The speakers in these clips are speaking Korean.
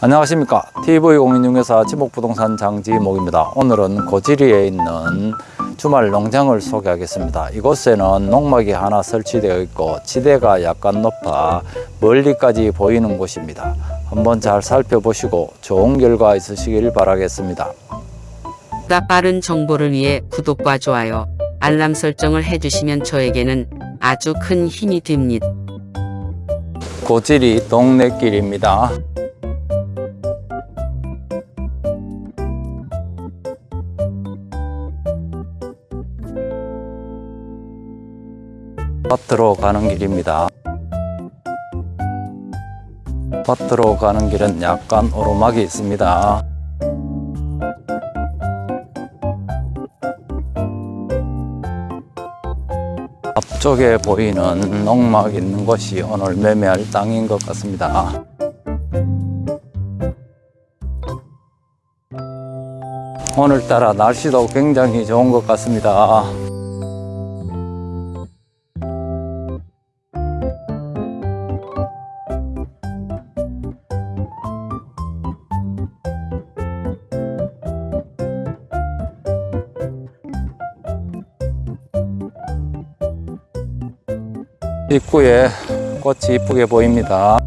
안녕하십니까. TV공인중개사 지목부동산 장지목입니다. 오늘은 고지리에 있는 주말 농장을 소개하겠습니다. 이곳에는 농막이 하나 설치되어 있고 지대가 약간 높아 멀리까지 보이는 곳입니다. 한번 잘 살펴보시고 좋은 결과 있으시길 바라겠습니다. 보다 빠른 정보를 위해 구독과 좋아요, 알람 설정을 해주시면 저에게는 아주 큰 힘이 됩니다. 고지리 동네길입니다 밭으로 가는 길입니다. 밭으로 가는 길은 약간 오르막이 있습니다. 앞쪽에 보이는 농막 있는 곳이 오늘 매매할 땅인 것 같습니다. 오늘따라 날씨도 굉장히 좋은 것 같습니다. 입구에 꽃이 이쁘게 보입니다.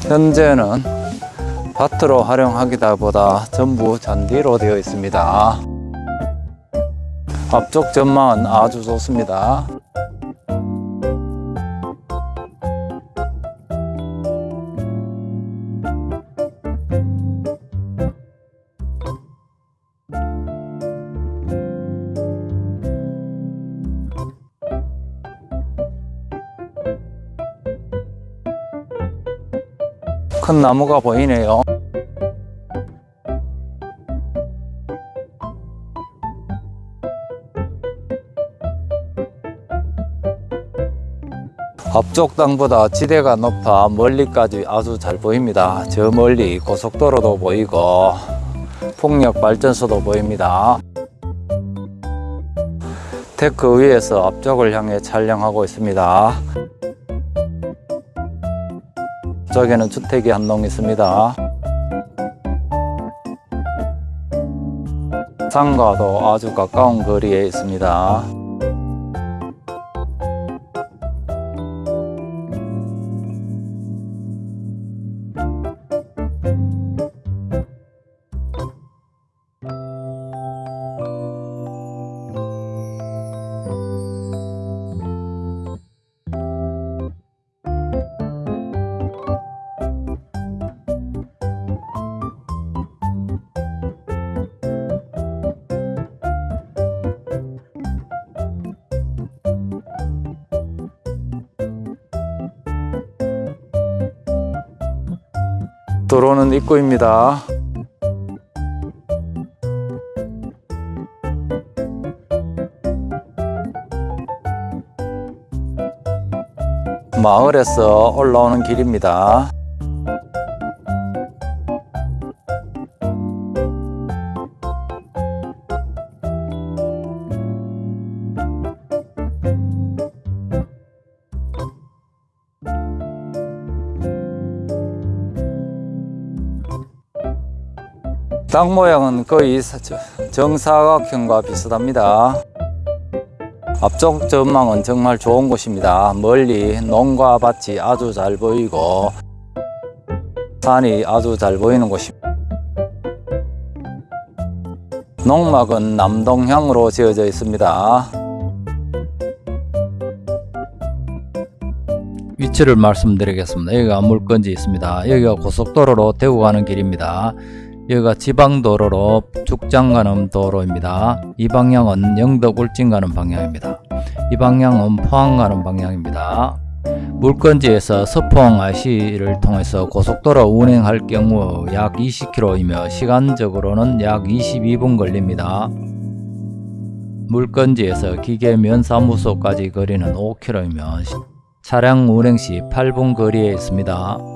현재는 밭으로 활용하기다 보다 전부 잔디로 되어 있습니다. 앞쪽 전망은 아주 좋습니다. 큰 나무가 보이네요. 앞쪽 땅보다 지대가 높아 멀리까지 아주 잘 보입니다. 저 멀리 고속도로도 보이고 풍력 발전소도 보입니다. 데크 위에서 앞쪽을 향해 촬영하고 있습니다. 저기는 주택이 한 농 있습니다. 상가도 아주 가까운 거리에 있습니다. 도로는 입구입니다. 마을에서 올라오는 길입니다. 땅 모양은 거의 정사각형과 비슷합니다. 앞쪽 전망은 정말 좋은 곳입니다. 멀리 농가 밭이 아주 잘 보이고 산이 아주 잘 보이는 곳입니다. 농막은 남동향으로 지어져 있습니다. 위치를 말씀드리겠습니다. 여기가 물건지 있습니다. 여기가 고속도로로 대구 가는 길입니다. 여기가 지방도로로 죽장 가는 도로입니다. 이 방향은 영덕 울진 가는 방향입니다. 이 방향은 포항 가는 방향입니다. 물건지에서 서포항 IC를 통해서 고속도로 운행할 경우 약 20km이며 시간적으로는 약 22분 걸립니다. 물건지에서 기계면사무소까지 거리는 5km이며 차량 운행 시 8분 거리에 있습니다.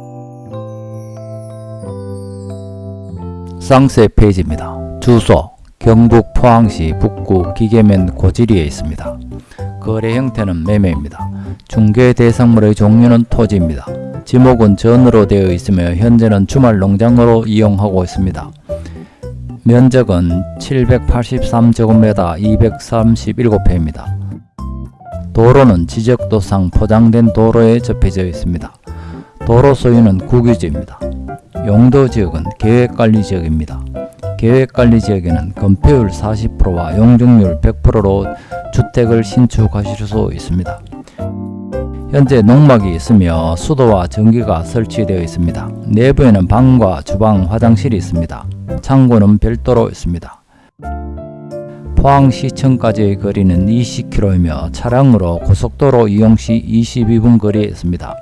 쌍세 페이지입니다. 주소 경북 포항시 북구 기계면 고지리에 있습니다. 거래 형태는 매매입니다. 중개 대상물의 종류는 토지입니다. 지목은 전으로 되어 있으며 현재는 주말 농장으로 이용하고 있습니다. 면적은 783제곱미터 237평입니다. 도로는 지적도상 포장된 도로에 접해져 있습니다. 도로 소유는 국유지입니다. 용도 지역은 계획관리지역입니다. 계획관리지역에는 건폐율 40%와 용적률 100%로 주택을 신축하실 수 있습니다. 현재 농막이 있으며 수도와 전기가 설치되어 있습니다. 내부에는 방과 주방, 화장실이 있습니다. 창고는 별도로 있습니다. 포항시청까지의 거리는 20km이며 차량으로 고속도로 이용 시 22분 거리에 있습니다.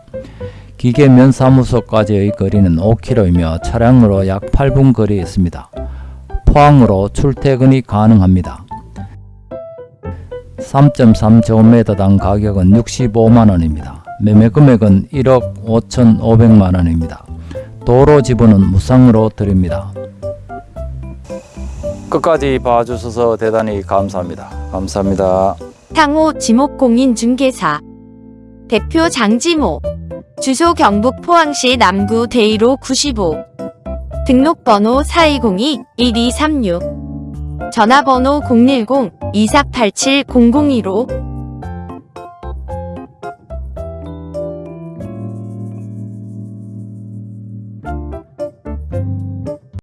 기계면 사무소까지의 거리는 5km이며 차량으로 약 8분 거리에 있습니다. 포항으로 출퇴근이 가능합니다. 3.3제곱미터당 가격은 65만원입니다. 매매 금액은 1억 5,500만원입니다. 도로 지분은 무상으로 드립니다. 끝까지 봐주셔서 대단히 감사합니다. 감사합니다. 상호 지목공인중개사 대표 장지모 주소 경북 포항시 남구 대이로 95 등록번호 4202-1236 전화번호 010-2487-0015